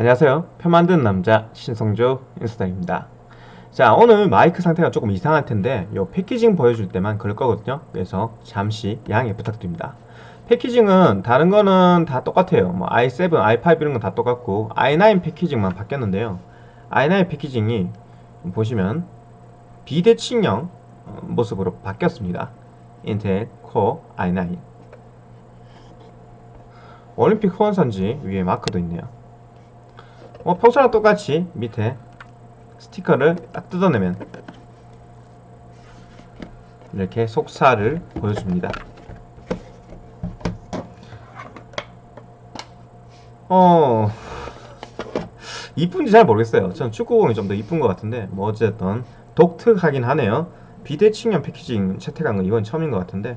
안녕하세요. 표 만드는 남자 신성조 인스타입니다. 자 오늘 마이크 상태가 조금 이상할 텐데 요 패키징 보여줄 때만 그럴 거거든요. 그래서 잠시 양해 부탁드립니다. 패키징은 다른 거는 다 똑같아요. 뭐 i7, i5 이런 건 다 똑같고 i9 패키징만 바뀌었는데요. i9 패키징이 보시면 비대칭형 모습으로 바뀌었습니다. 인텔 코어 i9 올림픽 후원선지 위에 마크도 있네요. 뭐 평소랑 똑같이 밑에 스티커를 딱 뜯어내면 이렇게 속살을 보여줍니다. 어 이쁜지 잘 모르겠어요. 저는 축구공이 좀 더 이쁜 것 같은데 뭐 어쨌든 독특하긴 하네요. 비대칭형 패키징 채택한 건 이건 처음인 것 같은데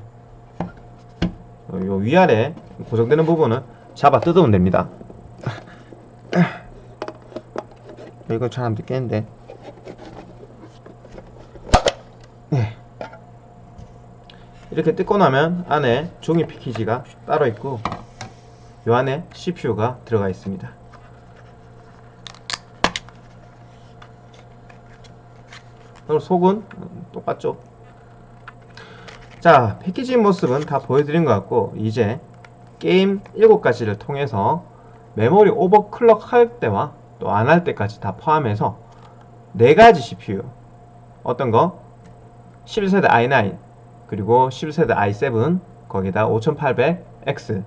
어, 요 위아래 고정되는 부분은 잡아 뜯으면 됩니다. 이거 잘안 뜯겠는데. 네. 이렇게 뜯고 나면 안에 종이 패키지가 따로 있고 요 안에 CPU가 들어가 있습니다. 그리고 속은 똑같죠? 자 패키지 모습은 다 보여드린 것 같고 이제 게임 7가지를 통해서 메모리 오버클럭 할 때와 또 안 할 때까지 다 포함해서 4가지 CPU 어떤 거? 11세대 i9 그리고 11세대 i7 거기다 5800X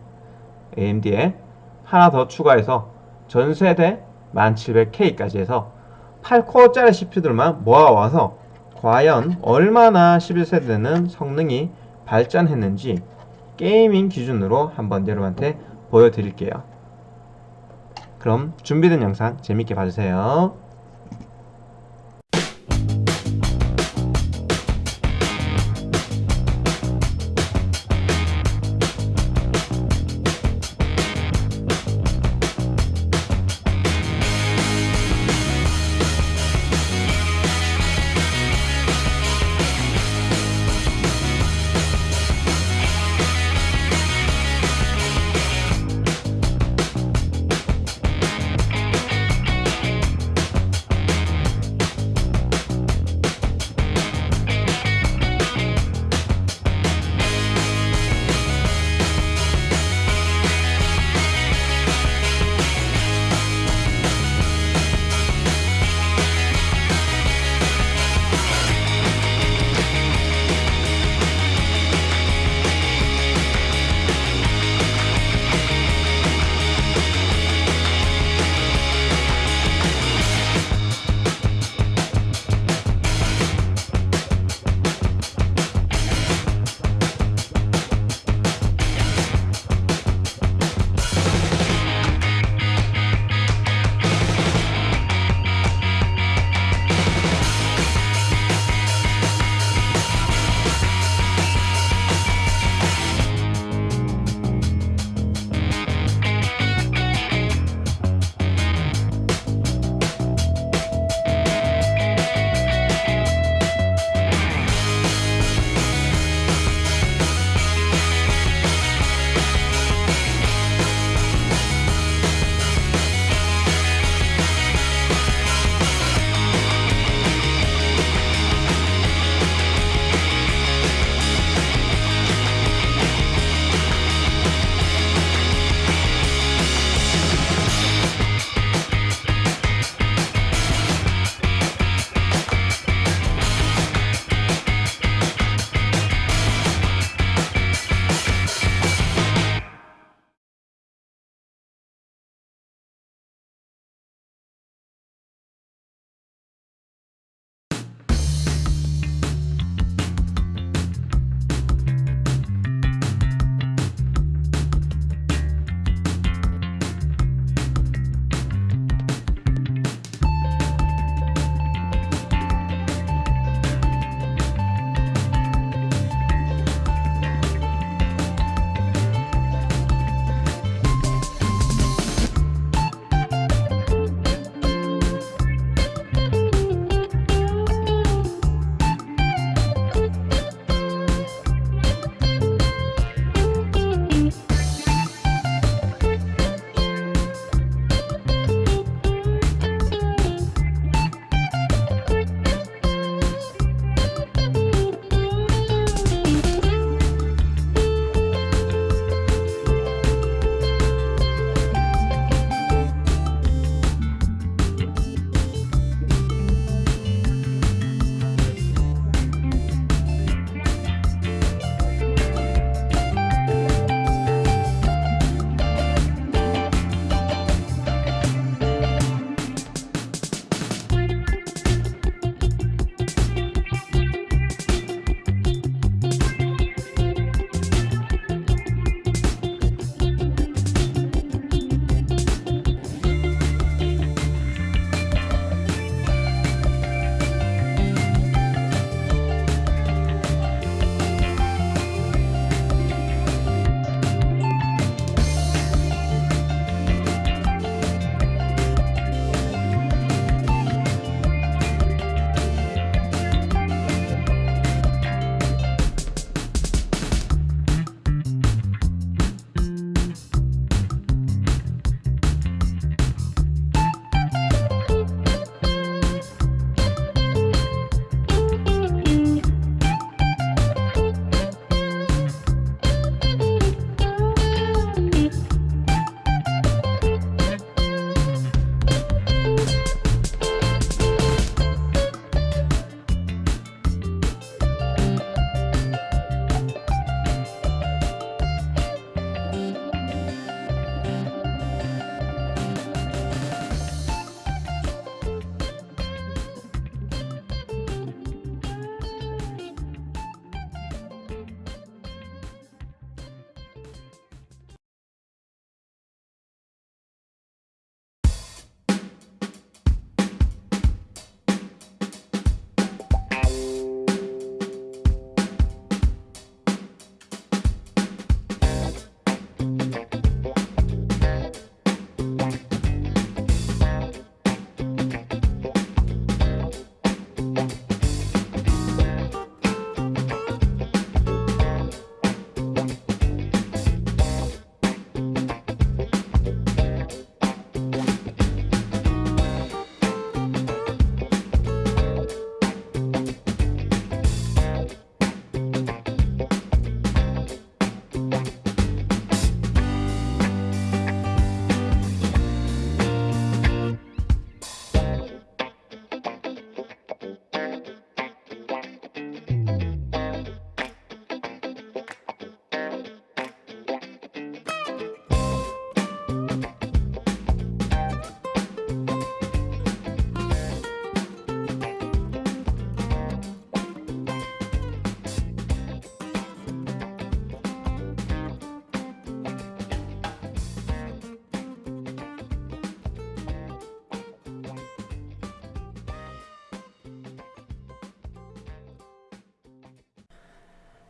AMD에 하나 더 추가해서 전 세대 1700K까지 해서 8코어짜리 CPU들만 모아와서 과연 얼마나 11세대는 성능이 발전했는지 게이밍 기준으로 한번 여러분한테 보여드릴게요. 그럼 준비된 영상 재밌게 봐주세요.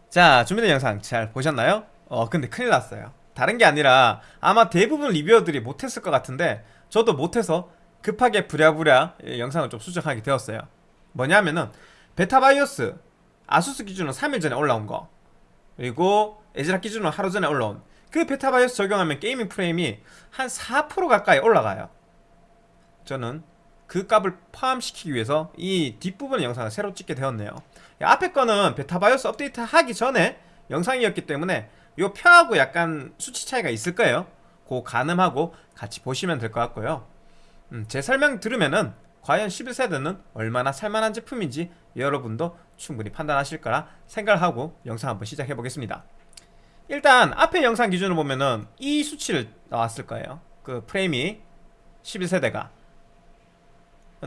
자 준비된 영상 잘 보셨나요? 어 근데 큰일 났어요. 다른 게 아니라 아마 대부분 리뷰어들이 못했을 것 같은데 저도 못해서 급하게 부랴부랴 영상을 좀 수정하게 되었어요. 뭐냐면은 베타바이오스 아수스 기준으로 3일 전에 올라온 거 그리고 애즈락 기준으로 하루 전에 올라온 그 베타바이오스 적용하면 gaming 프레임이 한 4% 가까이 올라가요. 저는 그 값을 포함시키기 위해서 이 뒷부분 영상을 새로 찍게 되었네요. 앞에 거는 베타바이오스 업데이트 하기 전에 영상이었기 때문에 이 표하고 약간 수치 차이가 있을 거예요. 그 가늠하고 같이 보시면 될 것 같고요. 음, 제 설명 들으면은 과연 11세대는 얼마나 살만한 제품인지 여러분도 충분히 판단하실 거라 생각을 하고 영상 한번 시작해 보겠습니다. 일단 앞에 영상 기준으로 보면은 이 수치를 나왔을 거예요. 그 프레임이 11세대가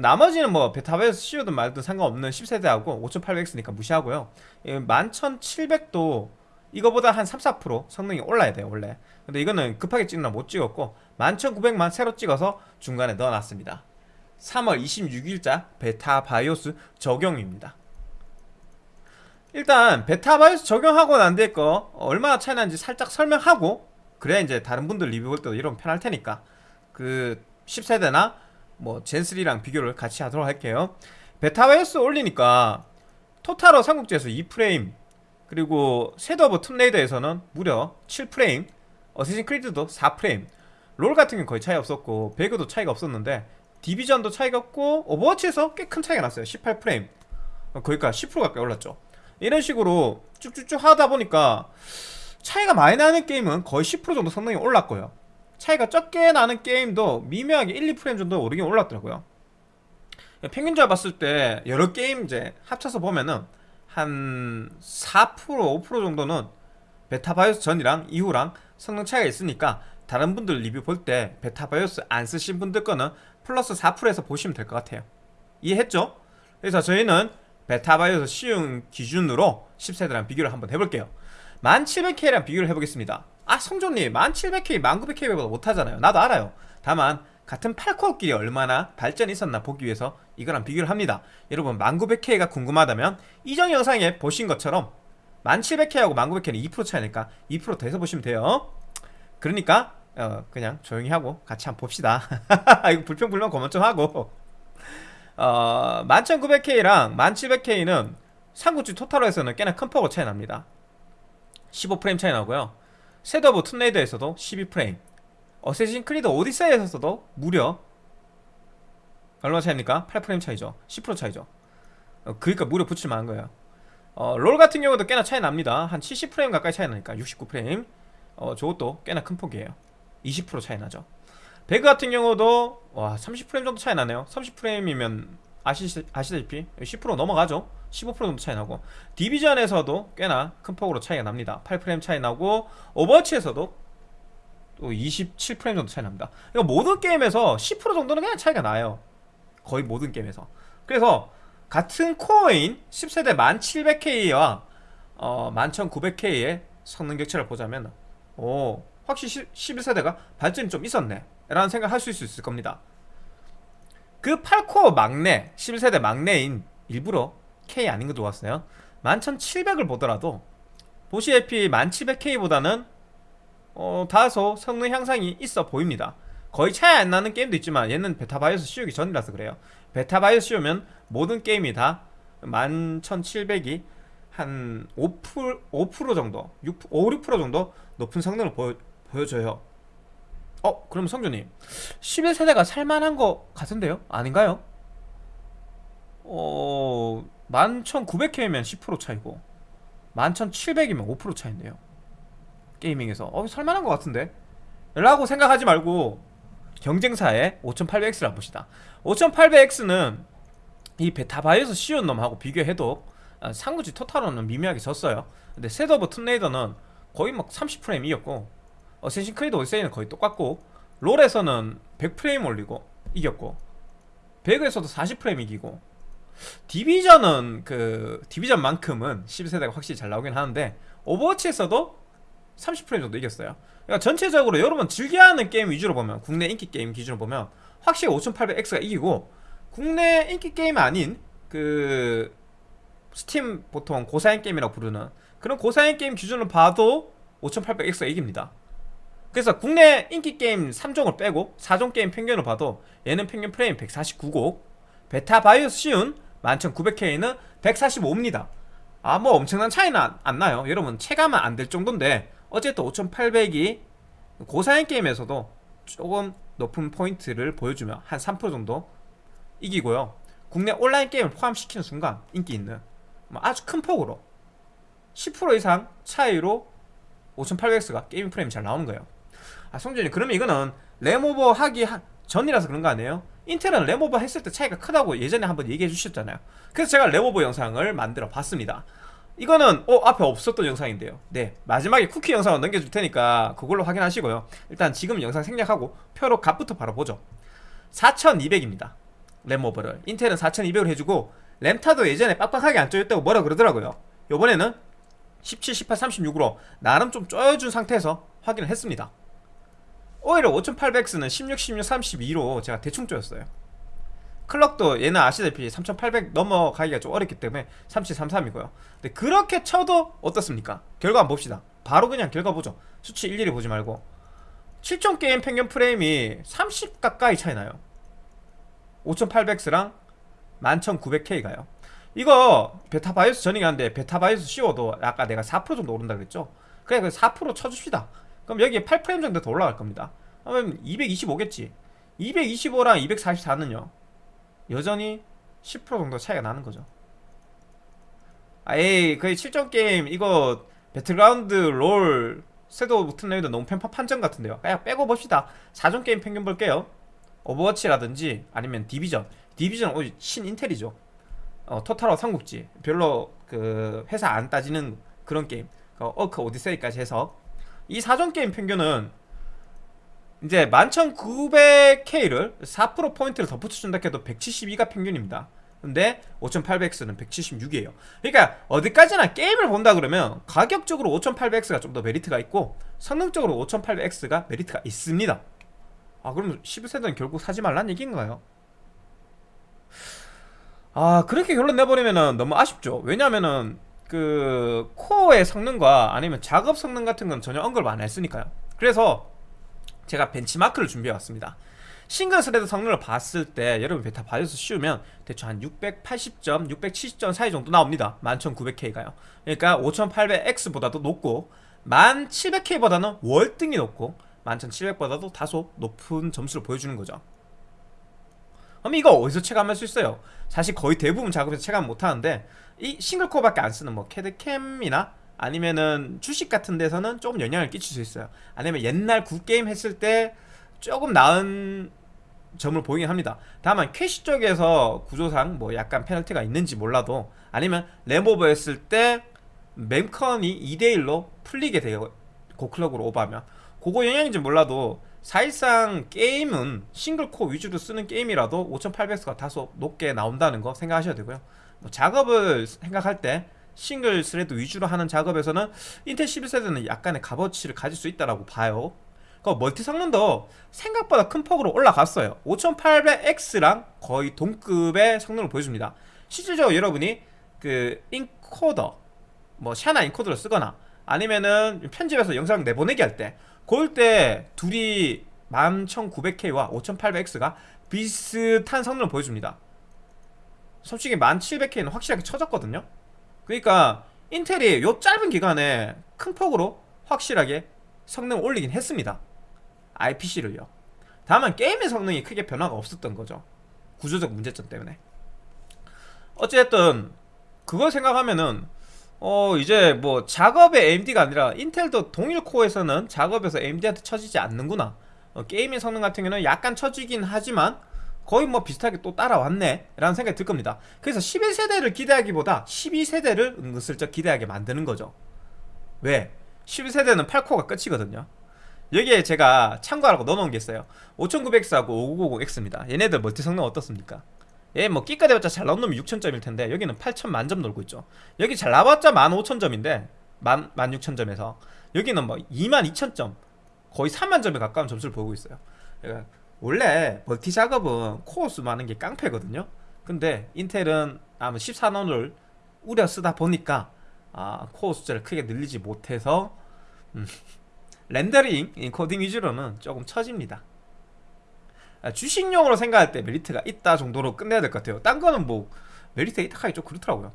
나머지는 뭐 베타바이오스 씌우든 말든 상관없는 10세대하고 5800X니까 무시하고요. 11700도 이거보다 한 3, 4% 성능이 올라야 돼요 원래. 근데 이거는 급하게 찍느라 못 찍었고 11900만 새로 찍어서 중간에 넣어놨습니다. 3월 26일자 베타 바이오스 적용입니다. 일단 베타 바이오스 적용하고 난 뒤에 거 얼마나 차이 나는지 살짝 설명하고 그래야 이제 다른 분들 리뷰 볼 때도 이러면 편할 테니까 그 10세대나 뭐 젠3랑 비교를 같이 하도록 할게요. 베타바이오스 올리니까 토탈워 삼국지에서 2프레임 그리고 섀도 오브 툼레이더에서는 무려 7프레임 어세신 크리드도 4프레임. 롤 같은 경우 거의 차이 없었고 배그도 차이가 없었는데 디비전도 차이가 없고 오버워치에서 꽤 큰 차이가 났어요. 18프레임. 거기까지 10% 가까이 올랐죠. 이런 식으로 쭉쭉쭉 하다 보니까 차이가 많이 나는 게임은 거의 10% 정도 성능이 올랐고요 차이가 적게 나는 게임도 미묘하게 1, 2프레임 정도 오르긴 올랐더라고요. 평균적으로 봤을 때 여러 게임 이제 합쳐서 보면은 한 4% 5% 정도는 베타바이오스 전이랑 이후랑 성능 차이가 있으니까 다른 분들 리뷰 볼 때 베타바이오스 안 쓰신 분들 거는 플러스 4%에서 보시면 될 것 같아요. 이해했죠? 그래서 저희는 베타바이오스 쉬운 기준으로 10세대랑 비교를 한번 해볼게요. 1700K랑 비교를 해보겠습니다 아 성조님 1700K, 1900K보다 못하잖아요. 나도 알아요. 다만 같은 8코어끼리 얼마나 발전이 있었나 보기 위해서 이거랑 비교를 합니다. 여러분 1900K가 궁금하다면 이전 영상에 보신 것처럼 1700K하고 1900K는 2% 차이니까 2% 더해서 보시면 돼요. 그러니까 어, 그냥 조용히 하고 같이 한번 봅시다. 이거 불평불만 그만 좀 하고. 어, 11900K랑 1700K는 삼국지 토탈워에서는 꽤나 큰 폭으로 차이 납니다. 15프레임 차이 나고요 섀도 오브 툼레이더에서도 12프레임. 어세신 크리드 오디세이에서도 무려 얼마 차이입니까? 8프레임 차이죠. 10% 차이죠. 어, 그니까 무려 붙일만한 거예요. 어, 롤 같은 경우도 꽤나 차이 납니다. 한 70프레임 가까이 차이 나니까 69프레임. 어, 저것도 꽤나 큰 폭이에요. 20% 차이 나죠. 배그 같은 경우도 와 30프레임 정도 차이 나네요. 30프레임이면 아시, 아시다시피 10% 넘어가죠. 15% 정도 차이 나고 디비전에서도 꽤나 큰 폭으로 차이가 납니다. 8프레임 차이 나고 오버워치에서도 또 27프레임 정도 차이 납니다. 그러니까 모든 게임에서 10% 정도는 그냥 차이가 나요. 거의 모든 게임에서. 그래서 같은 코어인 10세대 1700K와 어, 11900K의 성능 격차를 보자면 오 확실히 11세대가 발전이 좀 있었네. 라는 생각을 할 수 있을 겁니다 그 8코어 막내 11세대 막내인 일부러 K 아닌 거 좋았어요. 11700을 보더라도 보시다시피 1700K보다는 어, 다소 성능 향상이 있어 보입니다. 거의 차이 안 나는 게임도 있지만 얘는 베타바이오스 씌우기 전이라서 그래요. 베타바이오스 씌우면 모든 게임이 다 11700이 한 5%, 5% 정도 6, 5, 6% 정도 높은 성능을 보여, 보여줘요 어? 그럼 성준님 11세대가 살만한 거 같은데요? 아닌가요? 어... 11,900K면 10% 차이고 11,700이면 5% 차인데요 게이밍에서 어 살만한 것 같은데 라고 생각하지 말고 경쟁사의 5800X를 봅시다 5800X는 이 베타바이오스 씌운 놈하고 비교해도 아, 삼국지 토탈워는 미묘하게 졌어요 근데 Shadow of Tomb Raider는 거의 막 30프레임 이겼고 Assassin's Creed Odyssey는 거의 똑같고 롤에서는 100프레임 올리고 이겼고 배그에서도 40프레임 이기고 디비전은 그 디비전만큼은 12세대가 확실히 잘 나오긴 하는데 오버워치에서도 30프레임 정도 이겼어요. 그러니까 전체적으로 여러분 즐겨하는 게임 위주로 보면 국내 인기 게임 기준으로 보면 확실히 5800X가 이기고 국내 인기 게임 아닌 그 스팀 보통 고사양 게임이라고 부르는 그런 고사양 게임 기준으로 봐도 5800X가 이깁니다 그래서 국내 인기 게임 3종을 빼고 4종 게임 평균을 봐도 얘는 평균 프레임 149고 베타 바이오스 씌운 11900K는 145입니다. 아 뭐 엄청난 차이는 안, 안 나요. 여러분 체감은 안 될 정도인데 어쨌든 5800이 고사양 게임에서도 조금 높은 포인트를 보여주며 한 3% 정도 이기고요. 국내 온라인 게임을 포함시키는 순간 인기 있는 뭐 아주 큰 폭으로 10% 이상 차이로 5800X가 게임 프레임이 잘 나오는 거예요 아 성준이 그러면 이거는 램오버 하기 하- 전이라서 그런 거 아니에요? 인텔은 램오버 했을 때 차이가 크다고 예전에 한번 얘기해 주셨잖아요. 그래서 제가 램오버 영상을 만들어 봤습니다. 이거는 어 앞에 없었던 영상인데요. 네 마지막에 쿠키 영상을 넘겨줄 테니까 그걸로 확인하시고요. 일단 지금 영상 생략하고 표로 값부터 바로 보죠. 4200입니다. 램오버를. 인텔은 4200을 해주고 램타도 예전에 빡빡하게 안 쪼였다고 뭐라 그러더라고요. 요번에는 17, 18, 36으로 나름 좀 쪼여준 상태에서 확인을 했습니다 오히려 5800X는 16, 16, 32로 제가 대충 쪼였어요. 클럭도 얘는 아시다시피 3800 넘어가기가 좀 어렵기 때문에 3733이고요. 근데 그렇게 쳐도 어떻습니까? 결과 한번 봅시다. 바로 그냥 결과 보죠. 수치 일일이 보지 말고. 7종 게임 평균 프레임이 30 가까이 차이 나요. 5800X랑 11900K가요. 이거 베타 바이오스 전이긴 한데 베타 바이오스 씌워도 아까 내가 4% 정도 오른다 그랬죠? 그래 그4% 쳐줍시다 그럼 여기에 8프레임 정도 더 올라갈 겁니다. 그러면 225겠지. 225랑 244는요? 여전히 10% 정도 차이가 나는 거죠. 아예 거의 7종 게임 이거 배틀그라운드 롤 Shadow Raider 너무 편파 판정 같은데요. 그냥 빼고 봅시다. 4종 게임 평균 볼게요. 오버워치라든지 아니면 디비전. 디비전 오 친인텔이죠. 어, 토탈워 삼국지. 별로 그 회사 안 따지는 그런 게임. 그 어크 오디세이까지 해서 이 4종 게임 평균은 이제 11,900K를 4% 포인트를 더 붙여준다 해도 172가 평균입니다. 근데 5800X는 176이에요. 그러니까 어디까지나 게임을 본다 그러면 가격적으로 5800X가 좀 더 메리트가 있고 성능적으로 5800X가 메리트가 있습니다. 아 그럼 11세대는 결국 사지 말란 얘기인가요? 아 그렇게 결론 내버리면은 너무 아쉽죠. 왜냐면은 그 코어의 성능과 아니면 작업 성능 같은 건 전혀 언급을 안 했으니까요. 그래서 제가 벤치마크를 준비해 왔습니다. single thread 성능을 봤을 때 여러분 베타 바이오스 씌우면 대충 한 680점, 670점 사이 정도 나옵니다. 11900K가요. 그러니까 5800X보다도 높고 1700K보다는 월등히 높고 11700보다도 다소 높은 점수를 보여주는 거죠 그럼 이거 어디서 체감할 수 있어요? 사실 거의 대부분 작업에서 체감 못하는데 이 single core밖에 안 쓰는 뭐 CAD CAM이나 아니면은 주식 같은 데서는 조금 영향을 끼칠 수 있어요 아니면 옛날 구게임 했을 때 조금 나은 점을 보이긴 합니다 다만 캐시 쪽에서 구조상 뭐 약간 페널티가 있는지 몰라도 아니면 램오버 했을 때 mem컨이 2대1로 풀리게 돼요 고클럭으로 오버하면 그거 영향인지 몰라도 사실상 게임은 single core 위주로 쓰는 게임이라도 5800X가 다소 높게 나온다는 거 생각하셔야 되고요. 뭐 작업을 생각할 때 single thread 위주로 하는 작업에서는 인텔 11세대는 약간의 값어치를 가질 수 있다라고 봐요. 그 멀티 성능도 생각보다 큰 폭으로 올라갔어요. 5800X랑 거의 동급의 성능을 보여줍니다. 실질적으로 여러분이 그 인코더 뭐 샤나 인코더를 쓰거나 아니면은 편집해서 영상 내보내기 할 때 그럴 때 둘이 11900K와 5800X가 비슷한 성능을 보여줍니다. 솔직히 1700K는 확실하게 쳐졌거든요. 그러니까 인텔이 요 짧은 기간에 큰 폭으로 확실하게 성능을 올리긴 했습니다. IPC를요. 다만 게임의 성능이 크게 변화가 없었던 거죠. 구조적 문제점 때문에. 어쨌든 그걸 생각하면은 어 이제 뭐 작업의 AMD가 아니라 인텔도 동일 코어에서는 작업에서 AMD한테 처지지 않는구나. 어, 게임의 성능 같은 경우는 약간 처지긴 하지만 거의 뭐 비슷하게 또 따라왔네 라는 생각이 들 겁니다. 그래서 11세대를 기대하기보다 12세대를 은근슬쩍 기대하게 만드는 거죠. 왜? 12세대는 8코어가 끝이거든요. 여기에 제가 참고하라고 넣어놓은 게 있어요. 5900X하고 5950X입니다. 얘네들 멀티 성능 어떻습니까? 얘뭐 끼까 대봤자 잘 나온 놈이 6000점일 텐데 여기는 8000 만점 놀고 있죠. 여기 잘 나왔자 15000점인데 16000점에서 여기는 뭐 22000점 거의 3만점에 가까운 점수를 보고 있어요. 그러니까 원래 멀티 작업은 코어 수 많은 게 깡패거든요. 근데 인텔은 아마 14나노를 우려 쓰다 보니까 아, 코어 숫자를 크게 늘리지 못해서 음, rendering 인코딩 위주로는 조금 처집니다. 아, 주식용으로 생각할 때 메리트가 있다 정도로 끝내야 될 것 같아요. 딴 거는 뭐 메리트가 있다 하기 좀 그렇더라고요.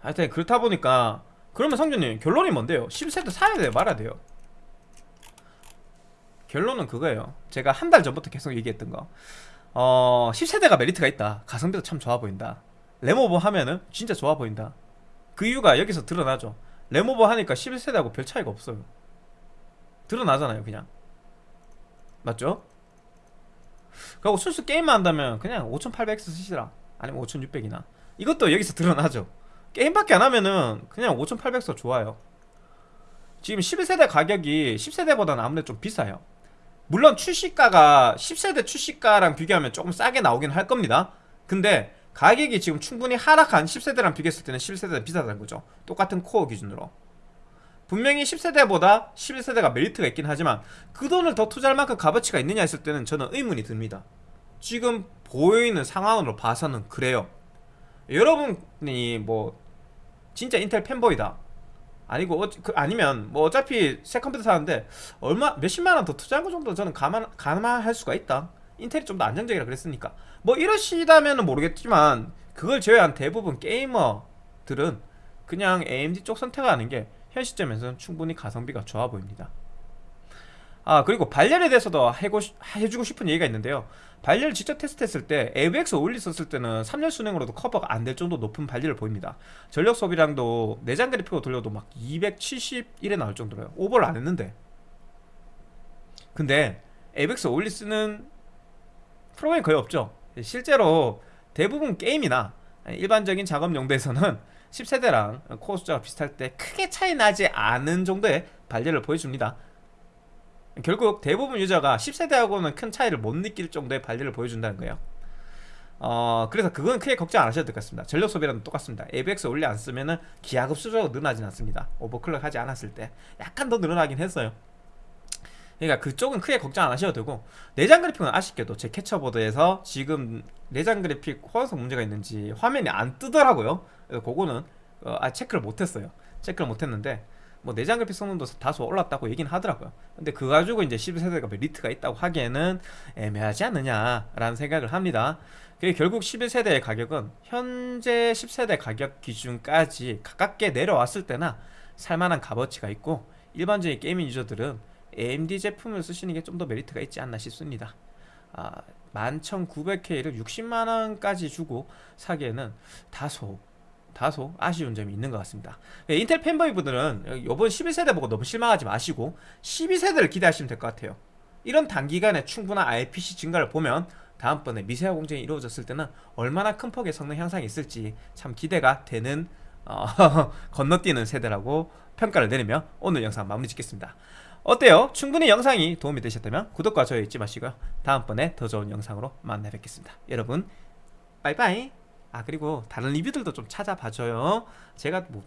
하여튼 그렇다 보니까 그러면 성준님 결론이 뭔데요? 10세대 사야 돼요 말아야 돼요? 결론은 그거예요. 제가 한 달 전부터 계속 얘기했던 거. 어, 10세대가 메리트가 있다. 가성비도 참 좋아 보인다. 램오버 하면은 진짜 좋아 보인다. 그 이유가 여기서 드러나죠. 램오버 하니까 11세대하고 별 차이가 없어요. 드러나잖아요, 그냥. 맞죠? 그리고 순수 게임만 한다면 그냥 5800X 쓰시라. 아니면 5600이나. 이것도 여기서 드러나죠. 게임밖에 안 하면은 그냥 5800X 좋아요. 지금 11세대 가격이 10세대보다는 아무래도 좀 비싸요. 물론 출시가가 10세대 출시가랑 비교하면 조금 싸게 나오긴 할 겁니다. 근데 가격이 지금 충분히 하락한 10세대랑 비교했을 때는 11세대는 비싸다는 거죠. 똑같은 코어 기준으로. 분명히 10세대보다 11세대가 메리트가 있긴 하지만 그 돈을 더 투자할 만큼 값어치가 있느냐 했을 때는 저는 의문이 듭니다. 지금 보여있는 상황으로 봐서는 그래요. 여러분이 뭐 진짜 인텔 팬보이다. 아니고 어, 그, 아니면 뭐 어차피 새 컴퓨터 사는데 얼마 몇십만 원 더 투자한 거 정도 저는 감안 감안할 수가 있다. 인텔이 좀 더 안정적이라 그랬으니까 뭐 이러시다면 은 모르겠지만 그걸 제외한 대부분 게이머들은 그냥 AMD 쪽 선택하는 게 현 시점에서는 충분히 가성비가 좋아 보입니다. 아 그리고 발열에 대해서도 해고, 싶- 해주고 싶은 얘기가 있는데요. 발열 직접 테스트했을 때 AVX 올리 썼을 때는 3열 순행으로도 커버가 안 될 정도 높은 발열을 보입니다. 전력 소비량도 내장 그래픽으로 돌려도 막 271에 나올 정도로요. 오버를 안 했는데. 근데 AVX 올리 쓰는 프로그램이 거의 없죠. 실제로 대부분 게임이나 일반적인 작업 용도에서는 10세대랑 코어 숫자가 비슷할 때 크게 차이 나지 않은 정도의 발열을 보여줍니다 결국 대부분 유저가 10세대하고는 큰 차이를 못 느낄 정도의 발열을 보여준다는 거예요. 어, 그래서 그건 크게 걱정 안 하셔도 될 것 같습니다. 전력 소비랑 똑같습니다. ABX 올리 안 쓰면 은 기하급수적으로 늘어나진 않습니다. 오버클럭 하지 않았을 때 약간 더 늘어나긴 했어요. 그러니까 그쪽은 크게 걱정 안 하셔도 되고 내장 그래픽은 아쉽게도 제 캐쳐보드에서 지금 내장 그래픽 호환성 문제가 있는지 화면이 안 뜨더라고요. 그래서 그거는 어, 아, 체크를 못했어요. 체크를 못했는데 뭐 내장 그래픽 성능도 다소 올랐다고 얘기는 하더라고요. 근데 그거 가지고 이제 11세대가 메리트가 있다고 하기에는 애매하지 않느냐라는 생각을 합니다. 그게 결국 11세대의 가격은 현재 10세대 가격 기준까지 가깝게 내려왔을 때나 살만한 값어치가 있고 일반적인 게이밍 유저들은 AMD 제품을 쓰시는 게 좀 더 메리트가 있지 않나 싶습니다. 아, 11,900K를 60만원까지 주고 사기에는 다소 다소 아쉬운 점이 있는 것 같습니다. 네, 인텔 팬보이분들은 이번 11세대 보고 너무 실망하지 마시고 12세대를 기대하시면 될 것 같아요. 이런 단기간에 충분한 IPC 증가를 보면 다음번에 미세화 공정이 이루어졌을 때는 얼마나 큰 폭의 성능 향상이 있을지 참 기대가 되는 어, 건너뛰는 세대라고 평가를 내리며 오늘 영상 마무리 짓겠습니다. 어때요? 충분히 영상이 도움이 되셨다면 구독과 좋아요 잊지 마시고요. 다음번에 더 좋은 영상으로 만나 뵙겠습니다. 여러분 빠이빠이 아 그리고 다른 리뷰들도 좀 찾아봐줘요 제가 뭐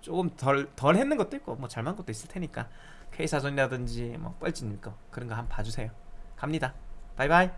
조금 덜, 덜 했는 것도 있고 뭐 잘만 것도 있을 테니까 K사전이라든지 뭐 뻘짓님 거 그런 거 한번 봐주세요 갑니다 바이바이